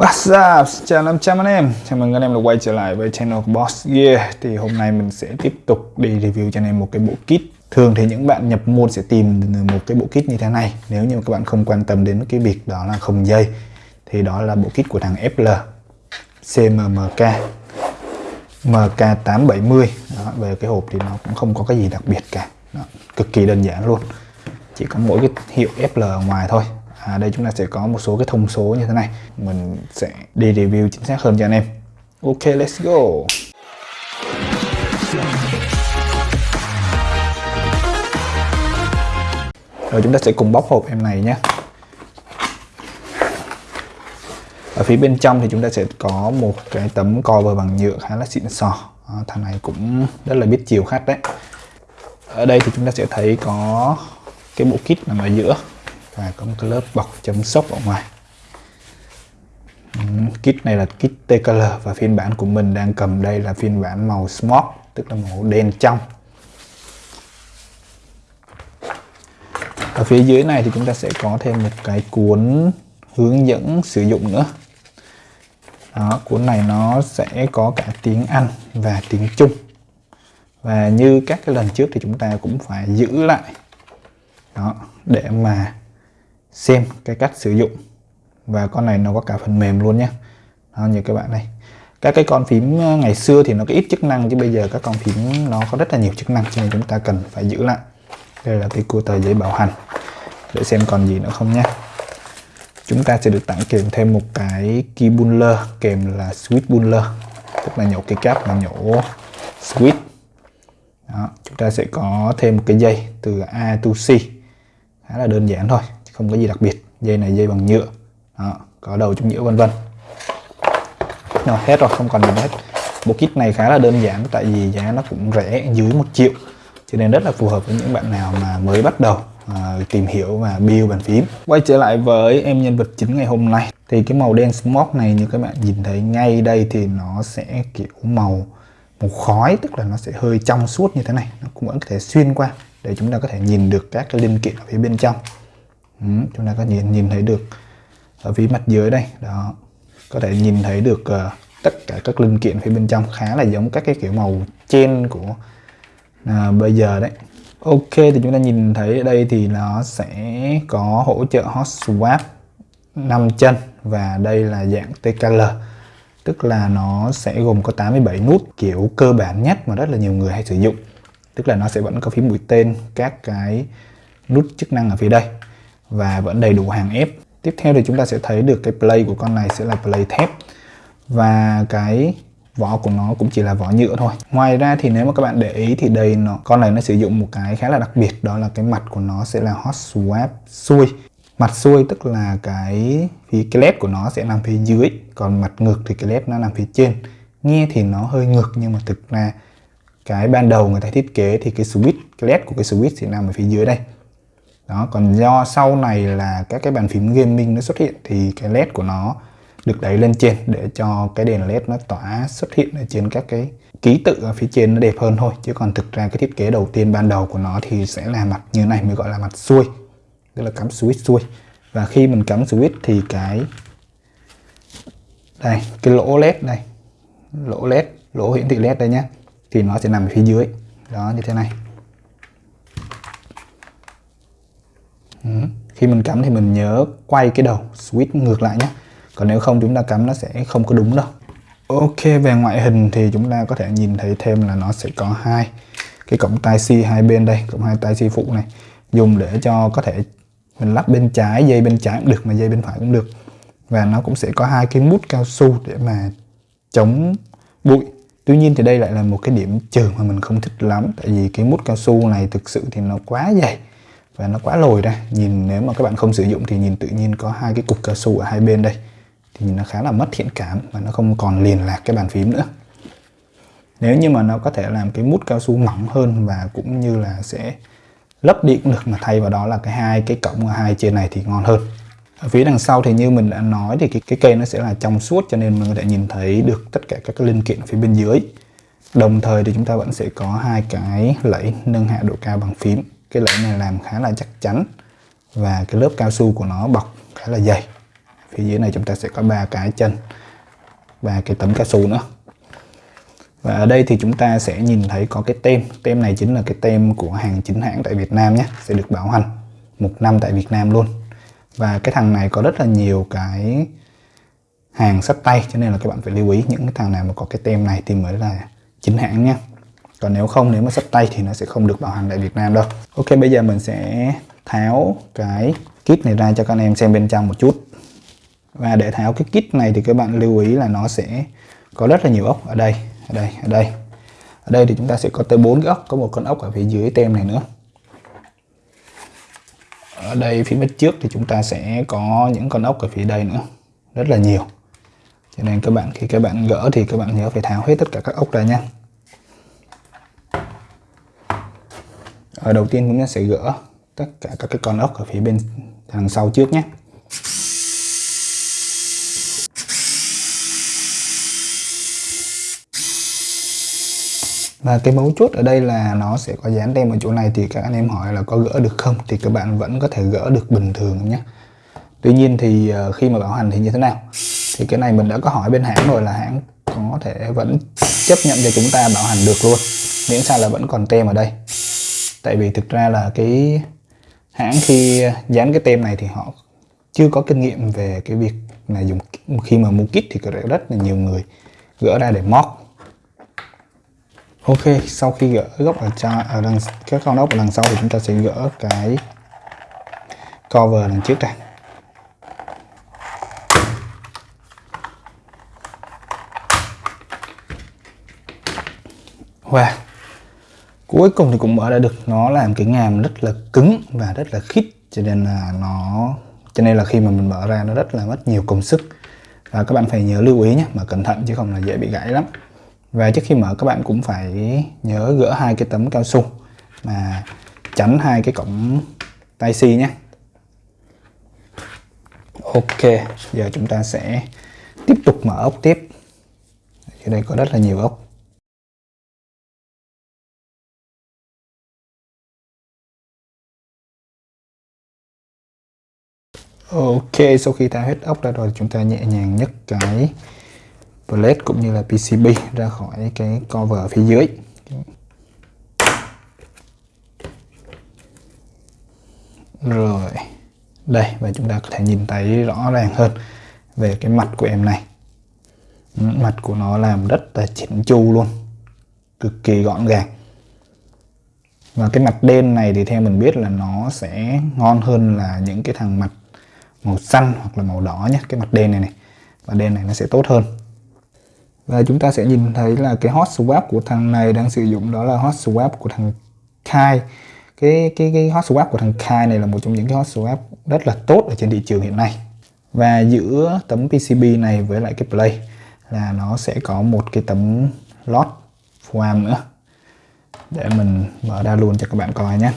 What's up? Xin chào 500 anh em. Chào mừng anh em đã quay trở lại với channel của Boss Gear. Thì hôm nay mình sẽ tiếp tục đi review cho anh em một cái bộ kit. Thường thì những bạn nhập môn sẽ tìm một cái bộ kit như thế này. Nếu như các bạn không quan tâm đến cái việc đó là không dây Thì đó là bộ kit của thằng FL CMMK MK870 đó, Về cái hộp thì nó cũng không có cái gì đặc biệt cả. Đó, Cực kỳ đơn giản luôn. Chỉ có mỗi cái hiệu FL ở ngoài thôi à, đây chúng ta sẽ có một số cái thông số như thế này. Mình sẽ đi review chính xác hơn cho anh em. Ok let's go. Rồi chúng ta sẽ cùng bóc hộp em này nhé. Ở phía bên trong thì chúng ta sẽ có một cái tấm cover bằng nhựa khá là xịn sò. À, thằng này cũng rất là biết chiều khách đấy. Ở đây thì chúng ta sẽ thấy có cái bộ kit nằm ở giữa và có một cái lớp bọc chấm sốc ở ngoài. Kit này là kit TKL và phiên bản của mình đang cầm đây là phiên bản màu smoke tức là màu đen trong. Ở phía dưới này thì chúng ta sẽ có thêm một cái cuốn hướng dẫn sử dụng nữa. Đó, cuốn này nó sẽ có cả tiếng Anh và tiếng Trung. Và như các cái lần trước thì chúng ta cũng phải giữ lại. Đó để mà xem cái cách sử dụng. Và con này nó có cả phần mềm luôn nhé. Đó, như các bạn này các cái con phím ờ, ngày xưa thì nó có ít chức năng chứ bây giờ các con phím nó có rất là nhiều chức năng cho nên chúng ta cần phải giữ lại. Đây là cái cua tờ giấy bảo hành. Để xem còn gì nữa không nhé. Chúng ta sẽ được tặng kèm thêm một cái key buller kèm là switch buller. Tức là nhổ cái cáp và nhổ switch. Đó, chúng ta sẽ có thêm một cái dây từ A to C. Khá là đơn giản thôi không có gì đặc biệt. Dây này dây bằng nhựa. Đó, có đầu chống nhựa vân vân. Rồi hết rồi không còn gì hết. Bộ kit này khá là đơn giản tại vì giá nó cũng rẻ dưới một triệu. Cho nên rất là phù hợp với những bạn nào mà mới bắt đầu à, tìm hiểu và build bàn phím. Quay trở lại với em nhân vật chính ngày hôm nay. Thì cái màu đen smoke này như các bạn nhìn thấy ngay đây thì nó sẽ kiểu màu màu khói tức là nó sẽ hơi trong suốt như thế này. Nó cũng vẫn có thể xuyên qua để chúng ta có thể nhìn được các cái linh kiện ở phía bên trong ừ, chúng ta có nhìn nhìn thấy được ở phía mặt dưới đây. Đó có thể nhìn thấy được uh, tất cả các linh kiện phía bên trong khá là giống các cái kiểu màu trên của uh, bây giờ đấy. Ok thì chúng ta nhìn thấy ở đây thì nó sẽ có hỗ trợ hot swap 5 chân và đây là dạng TKL tức là nó sẽ gồm có 87 nút kiểu cơ bản nhất mà rất là nhiều người hay sử dụng. Tức là nó sẽ vẫn có phím mũi tên các cái nút chức năng ở phía đây và vẫn đầy đủ hàng ép. Tiếp theo thì chúng ta sẽ thấy được cái play của con này sẽ là play thép. Và cái vỏ của nó cũng chỉ là vỏ nhựa thôi. Ngoài ra thì nếu mà các bạn để ý thì đây nó, con này nó sử dụng một cái khá là đặc biệt, đó là cái mặt của nó sẽ là hot swap xuôi. Mặt xuôi tức là cái phía cái led của nó sẽ nằm phía dưới, còn mặt ngược thì cái led nó nằm phía trên. Nghe thì nó hơi ngược nhưng mà thực ra cái ban đầu người ta thiết kế thì cái switch, cái led của cái switch sẽ nằm ở phía dưới đây đó, còn do sau này là các cái bàn phím gaming nó xuất hiện thì cái led của nó được đẩy lên trên để cho cái đèn led nó tỏa xuất hiện ở trên các cái ký tự ở phía trên nó đẹp hơn thôi. Chứ còn thực ra cái thiết kế đầu tiên ban đầu của nó thì sẽ là mặt như này, mới gọi là mặt xuôi, tức là cắm switch xuôi. Và khi mình cắm switch thì cái, đây, cái lỗ led đây lỗ led, lỗ hiển thị led đây nhé thì nó sẽ nằm ở phía dưới. Đó, như thế này. Ừ. khi mình cắm thì mình nhớ quay cái đầu switch ngược lại nhé. Còn nếu không, chúng ta cắm nó sẽ không có đúng đâu. Ok, về ngoại hình thì chúng ta có thể nhìn thấy thêm là nó sẽ có hai cái cổng tai C hai bên đây, cổng hai tai C phụ này. Dùng để cho có thể mình lắp bên trái, dây bên trái cũng được, mà dây bên phải cũng được. Và nó cũng sẽ có hai cái mút cao su để mà chống bụi. Tuy nhiên thì đây lại là một cái điểm trừ mà mình không thích lắm, tại vì cái mút cao su này thực sự thì nó quá dày và nó quá lồi ra nhìn nếu mà các bạn không sử dụng thì nhìn tự nhiên có hai cái cục cao su ở hai bên đây. Thì nó khá là mất thiện cảm và nó không còn liền lạc cái bàn phím nữa. Nếu như mà nó có thể làm cái mút cao su mỏng hơn và cũng như là sẽ lấp điện được mà thay vào đó là cái hai cái cổng ở hai trên này thì ngon hơn. Ở phía đằng sau thì như mình đã nói thì cái, cái cây nó sẽ là trong suốt cho nên mình có thể nhìn thấy được tất cả các cái linh kiện phía bên dưới. Đồng thời thì chúng ta vẫn sẽ có hai cái lẫy nâng hạ độ cao bằng phím cái lẫy này làm khá là chắc chắn và cái lớp cao su của nó bọc khá là dày. Phía dưới này chúng ta sẽ có ba cái chân và cái tấm cao su nữa. Và ở đây thì chúng ta sẽ nhìn thấy có cái tem. Tem này chính là cái tem của hàng chính hãng tại Việt Nam nhé, sẽ được bảo hành một năm tại Việt Nam luôn. Và cái thằng này có rất là nhiều cái hàng sắt tay, cho nên là các bạn phải lưu ý những cái thằng nào mà có cái tem này thì mới là chính hãng nhé còn nếu không, nếu mà sắp tay thì nó sẽ không được bảo hành tại Việt Nam đâu. Ok, bây giờ mình sẽ tháo cái kit này ra cho các anh em xem bên trong một chút. Và để tháo cái kit này thì các bạn lưu ý là nó sẽ có rất là nhiều ốc ở đây ở đây ở đây. Ở đây thì chúng ta sẽ có tới bốn cái ốc, có một con ốc ở phía dưới tem này nữa. Ở đây phía bên trước thì chúng ta sẽ có những con ốc ở phía đây nữa, rất là nhiều. Cho nên các bạn, khi các bạn gỡ thì các bạn nhớ phải tháo hết tất cả các ốc ra nha ở đầu tiên chúng ta sẽ gỡ tất cả các cái con ốc ở phía bên đằng sau trước nhé. Và cái mấu chốt ở đây là nó sẽ có dán tem ở chỗ này thì các anh em hỏi là có gỡ được không thì các bạn vẫn có thể gỡ được bình thường nhé. Tuy nhiên thì ờ, khi mà bảo hành thì như thế nào? Thì cái này mình đã có hỏi bên hãng rồi là hãng có thể vẫn chấp nhận cho chúng ta bảo hành được luôn. Miễn sao là vẫn còn tem ở đây tại vì thực ra là cái hãng khi dán cái tem này thì họ chưa có kinh nghiệm về cái việc là dùng khi mà mua kit thì có rất là nhiều người gỡ ra để móc Ok, sau khi gỡ góc ở, tra ở đằng các con ốc ở đằng sau thì chúng ta sẽ gỡ cái cover đằng trước này. Wow. Cuối cùng thì cũng mở ra được, nó làm cái ngàm rất là cứng và rất là khít, cho nên là nó, cho nên là khi mà mình mở ra nó rất là mất nhiều công sức. Và các bạn phải nhớ lưu ý nhé mà cẩn thận chứ không là dễ bị gãy lắm. Và trước khi mở, các bạn cũng phải nhớ gỡ hai cái tấm cao su mà tránh hai cái cổng tai si nhé. Ok, giờ chúng ta sẽ tiếp tục mở ốc tiếp. Ở đây có rất là nhiều ốc. Ok, sau khi ta hết ốc ra rồi, chúng ta nhẹ nhàng nhấc cái plate cũng như là PCB ra khỏi cái cover phía dưới. Rồi, đây, và chúng ta có thể nhìn thấy rõ ràng hơn về cái mặt của em này. Mặt của nó làm rất là chỉnh chu luôn, cực kỳ gọn gàng. Và cái mặt đen này thì theo mình biết là nó sẽ ngon hơn là những cái thằng mặt màu xanh hoặc là màu đỏ nhé, cái mặt đen này này. Và đen này nó sẽ tốt hơn. Và chúng ta sẽ nhìn thấy là cái hot swap của thằng này đang sử dụng đó là hot swap của thằng Kai. Cái cái cái hot swap của thằng Kai này là một trong những cái hot swap rất là tốt ở trên thị trường hiện nay. Và giữa tấm PCB này với lại cái play là nó sẽ có một cái tấm lót foam nữa. Để mình mở ra luôn cho các bạn coi nhé.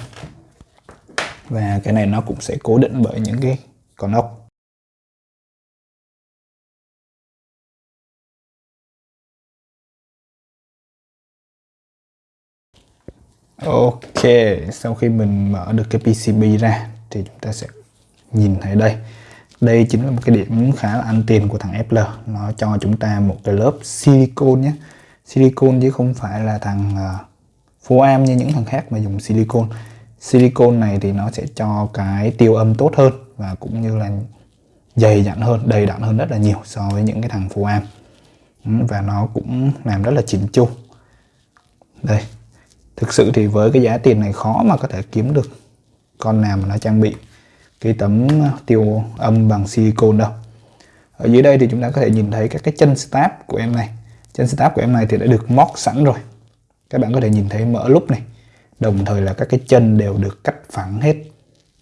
Và cái này nó cũng sẽ cố định bởi những cái con ốc Ok, sau khi mình mở được cái PCB ra thì chúng ta sẽ nhìn thấy đây. Đây chính là một cái điểm khá là ăn tiền của thằng fl Nó cho chúng ta một cái lớp silicon nhé. Silicon chứ không phải là thằng uh, am như những thằng khác mà dùng silicon. Silicon này thì nó sẽ cho cái tiêu âm tốt hơn và cũng như là dày dặn hơn, đầy đặn hơn rất là nhiều so với những cái thằng am. Ừ, và nó cũng làm rất là chỉnh chu. Đây, thực sự thì với cái giá tiền này khó mà có thể kiếm được con nào mà nó trang bị cái tấm tiêu âm bằng silicon đâu. Ở dưới đây thì chúng ta có thể nhìn thấy các cái chân stab của em này. Chân stab của em này thì đã được móc sẵn rồi. Các bạn có thể nhìn thấy mỡ lúc này. Đồng thời là các cái chân đều được cắt phẳng hết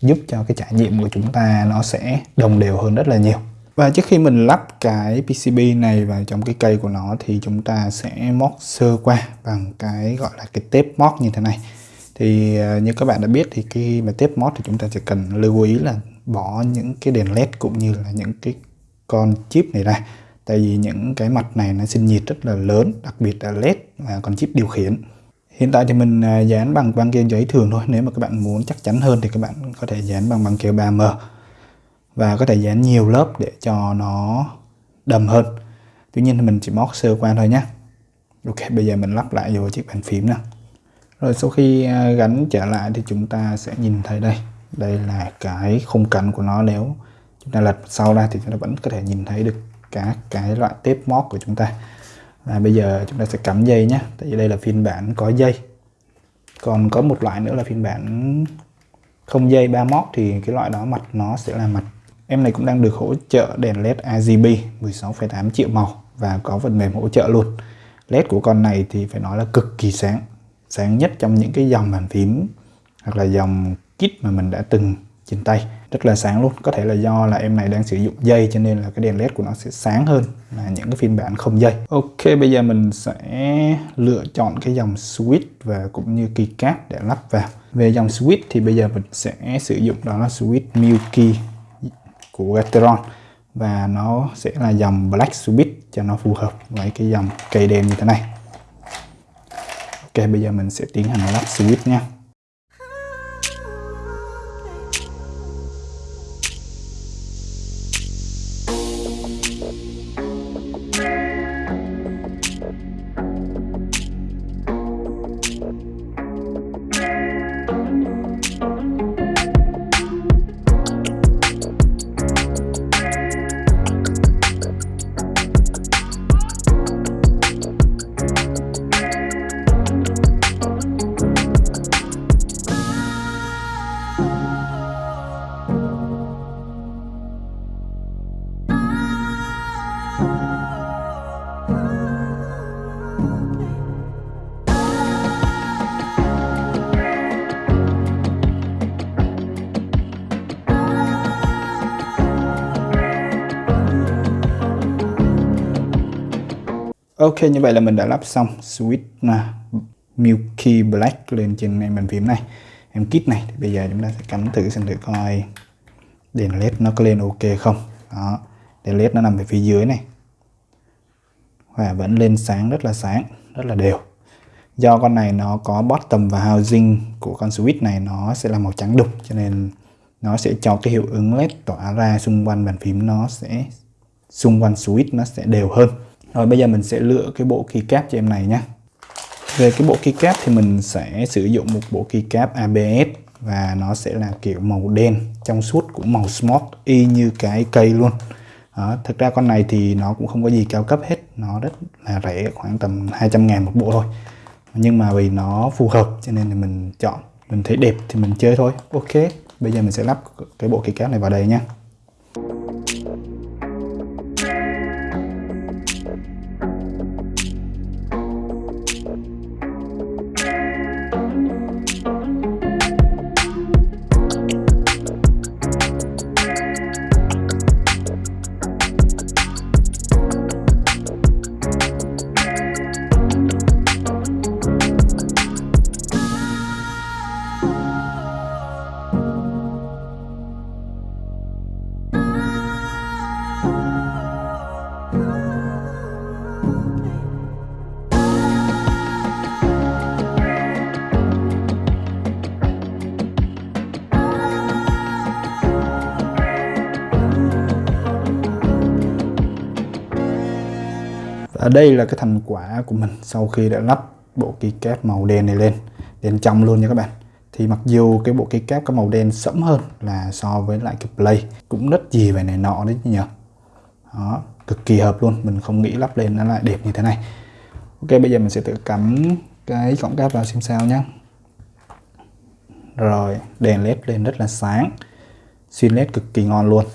giúp cho cái trải nghiệm của chúng ta nó sẽ đồng đều hơn rất là nhiều và trước khi mình lắp cái PCB này vào trong cái cây của nó thì chúng ta sẽ móc sơ qua bằng cái gọi là cái tép móc như thế này. Thì à, như các bạn đã biết thì khi mà tép móc thì chúng ta chỉ cần lưu ý là bỏ những cái đèn led cũng như là những cái con chip này ra. Tại vì những cái mặt này nó sinh nhiệt rất là lớn, đặc biệt là led và con chip điều khiển. Hiện tại thì mình à, dán bằng băng keo giấy thường thôi. Nếu mà các bạn muốn chắc chắn hơn thì các bạn có thể dán bằng băng keo 3M và có thể dán nhiều lớp để cho nó đầm hơn. Tuy nhiên thì mình chỉ móc sơ qua thôi nhé ok, bây giờ mình lắp lại vô chiếc bàn phím nè rồi sau khi à, gắn trở lại thì chúng ta sẽ nhìn thấy đây. Đây là cái khung cảnh của nó. Nếu chúng ta lật sau ra thì chúng ta vẫn có thể nhìn thấy được các cái loại tép móc của chúng ta và bây giờ chúng ta sẽ cắm dây nhé. Tại vì đây là phiên bản có dây. Còn có một loại nữa là phiên bản không dây ba móc thì cái loại đó mặt nó sẽ là mặt. Em này cũng đang được hỗ trợ đèn led RGB 16,8 triệu màu và có phần mềm hỗ trợ luôn. Led của con này thì phải nói là cực kỳ sáng. Sáng nhất trong những cái dòng bàn phím hoặc là dòng kit mà mình đã từng trên tay rất là sáng luôn. Có thể là do là em này đang sử dụng dây cho nên là cái đèn led của nó sẽ sáng hơn là những cái phiên bản không dây. Ok, bây giờ mình sẽ lựa chọn cái dòng switch và cũng như keycap để lắp vào. Về dòng switch thì bây giờ mình sẽ sử dụng đó là switch Milky của Gateron. Và nó sẽ là dòng black switch cho nó phù hợp với cái dòng cây đèn như thế này. Ok, bây giờ mình sẽ tiến hành lắp switch nha. Ok, như vậy là mình đã lắp xong switch là Milky Black lên trên em bàn phím này, em kit này. Thì bây giờ chúng ta sẽ cắm thử xem thử coi đèn led nó có lên ok không. Đó, đèn led nó nằm về phía dưới này. Và vẫn lên sáng, rất là sáng, rất là đều. Do con này nó có bottom và housing của con switch này, nó sẽ là màu trắng đục, cho nên nó sẽ cho cái hiệu ứng led tỏa ra xung quanh bàn phím, nó sẽ xung quanh switch nó sẽ đều hơn rồi bây giờ mình sẽ lựa cái bộ keycap cho em này nhé. Về cái bộ keycap thì mình sẽ sử dụng một bộ keycap ABS và nó sẽ là kiểu màu đen trong suốt cũng màu smart y như cái cây luôn. Đó, thực ra con này thì nó cũng không có gì cao cấp hết, nó rất là rẻ khoảng tầm 200 ngàn một bộ thôi. Nhưng mà vì nó phù hợp cho nên thì mình chọn, mình thấy đẹp thì mình chơi thôi. Ok, bây giờ mình sẽ lắp cái bộ keycap này vào đây nha. À, đây là cái thành quả của mình sau khi đã lắp bộ keycap màu đen này lên đèn trong luôn nha các bạn. Thì mặc dù cái bộ keycap có màu đen sẫm hơn là so với lại cái play cũng rất gì về này nọ đấy nhỉ. Đó cực kỳ hợp luôn mình không nghĩ lắp lên nó lại đẹp như thế này. Ok bây giờ mình sẽ tự cắm cái cổng cáp vào xem sao nhé rồi đèn led lên rất là sáng xuyên led cực kỳ ngon luôn.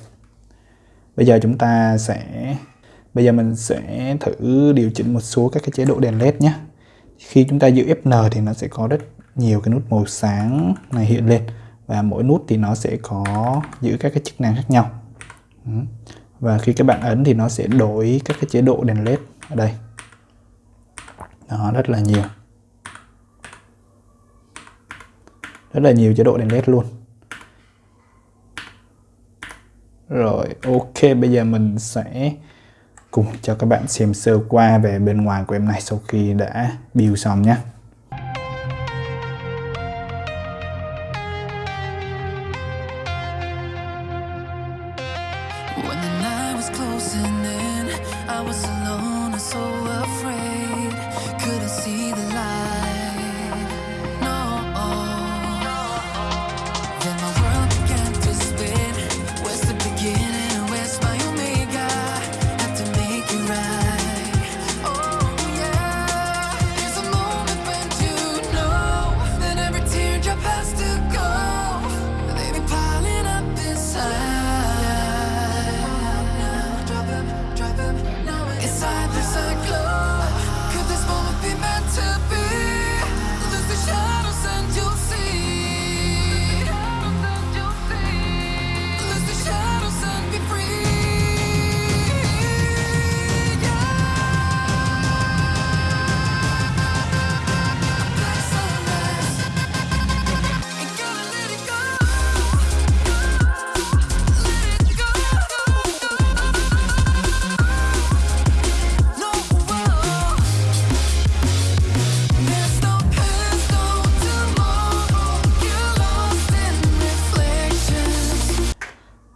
Bây giờ chúng ta sẽ Bây giờ mình sẽ thử điều chỉnh một số các cái chế độ đèn led nhé. Khi chúng ta giữ Fn thì nó sẽ có rất nhiều cái nút màu sáng này hiện lên và mỗi nút thì nó sẽ có giữ các cái chức năng khác nhau. Và khi các bạn ấn thì nó sẽ đổi các cái chế độ đèn led ở đây. Nó rất là nhiều. Rất là nhiều chế độ đèn led luôn. Rồi, ok, bây giờ mình sẽ cùng cho các bạn xem sơ qua về bên ngoài của em này sau khi đã build xong nhé I was alone and so afraid. Couldn't see the light.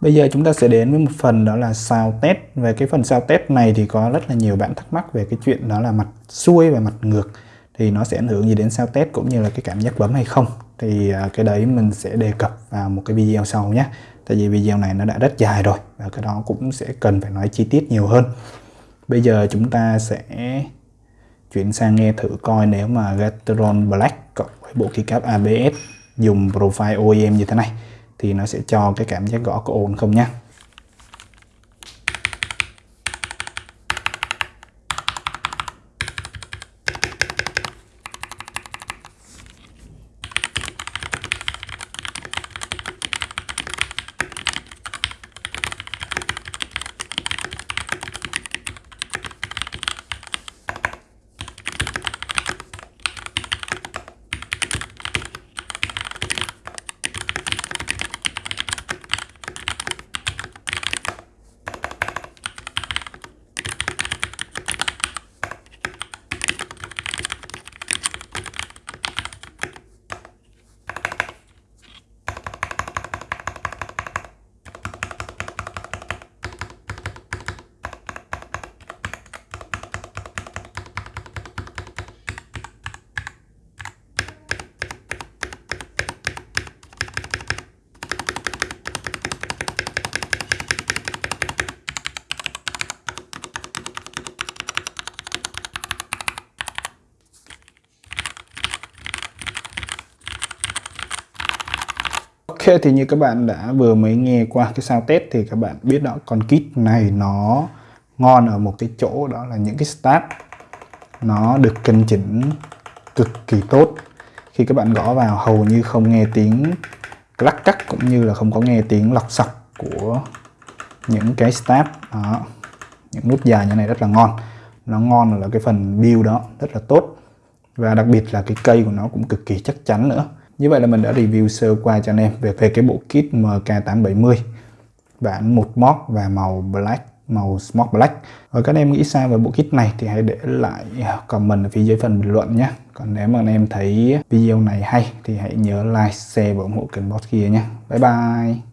Bây giờ chúng ta sẽ đến với một phần đó là sao test. Về cái phần sao test này thì có rất là nhiều bạn thắc mắc về cái chuyện đó là mặt xuôi và mặt ngược. Thì nó sẽ ảnh hưởng gì đến sao test cũng như là cái cảm giác bấm hay không. Thì à, cái đấy mình sẽ đề cập vào một cái video sau nhé. Tại vì video này nó đã rất dài rồi và cái đó cũng sẽ cần phải nói chi tiết nhiều hơn. Bây giờ chúng ta sẽ chuyển sang nghe thử coi nếu mà Gateron Black cộng với bộ keycap ABS dùng profile OEM như thế này thì nó sẽ cho cái cảm giác gõ có ổn không nhé. Ok, thì như các bạn đã vừa mới nghe qua cái sao test thì các bạn biết đó, con kit này nó ngon ở một cái chỗ đó là những cái start. Nó được cân chỉnh cực kỳ tốt. Khi các bạn gõ vào, hầu như không nghe tiếng lắc cắt cũng như là không có nghe tiếng lọc sọc của những cái start. Đó, những nút dài như này rất là ngon. Nó ngon là cái phần build đó rất là tốt. Và đặc biệt là cái cây của nó cũng cực kỳ chắc chắn nữa như vậy là mình đã review sơ qua cho anh em về về cái bộ kit MK870 bản một mod và màu black, màu smoke black. Và các anh em nghĩ sao về bộ kit này thì hãy để lại comment ở phía dưới phần bình luận nhé. Còn nếu mà anh em thấy video này hay thì hãy nhớ like, share và ủng hộ kênh boss kia nhé. Bye bye!